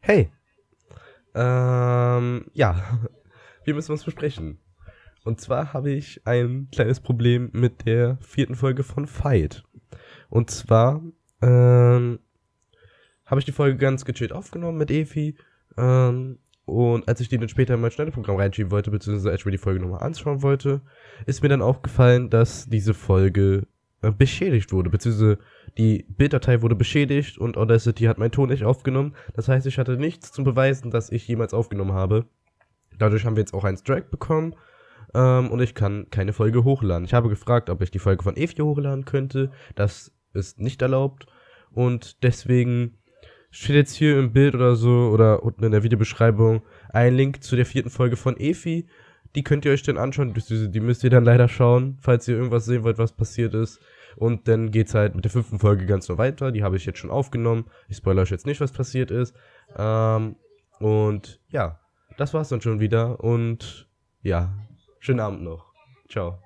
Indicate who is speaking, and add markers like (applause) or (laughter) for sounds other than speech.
Speaker 1: Hey. Ähm, ja. (laughs) Wir müssen was besprechen. Und zwar habe ich ein kleines Problem mit der vierten Folge von Fight. Und zwar, ähm, habe ich die Folge ganz gechillt aufgenommen mit Efi. Ähm, und als ich die dann später in mein Schneideprogramm reinschieben wollte, beziehungsweise als ich mir die Folge nochmal anschauen wollte, ist mir dann aufgefallen, dass diese Folge äh, beschädigt wurde, beziehungsweise die Bilddatei wurde beschädigt und Audacity hat meinen Ton nicht aufgenommen. Das heißt, ich hatte nichts zum Beweisen, dass ich jemals aufgenommen habe. Dadurch haben wir jetzt auch einen Strike bekommen ähm, und ich kann keine Folge hochladen. Ich habe gefragt, ob ich die Folge von Evi hochladen könnte. Das ist nicht erlaubt und deswegen steht jetzt hier im Bild oder so oder unten in der Videobeschreibung ein Link zu der vierten Folge von Efi. Die könnt ihr euch dann anschauen, die müsst ihr dann leider schauen, falls ihr irgendwas sehen wollt, was passiert ist. Und dann geht's halt mit der fünften Folge ganz so weiter. Die habe ich jetzt schon aufgenommen. Ich spoilere euch jetzt nicht, was passiert ist. Ähm, und ja, das war's dann schon wieder. Und ja, schönen Abend noch. Ciao.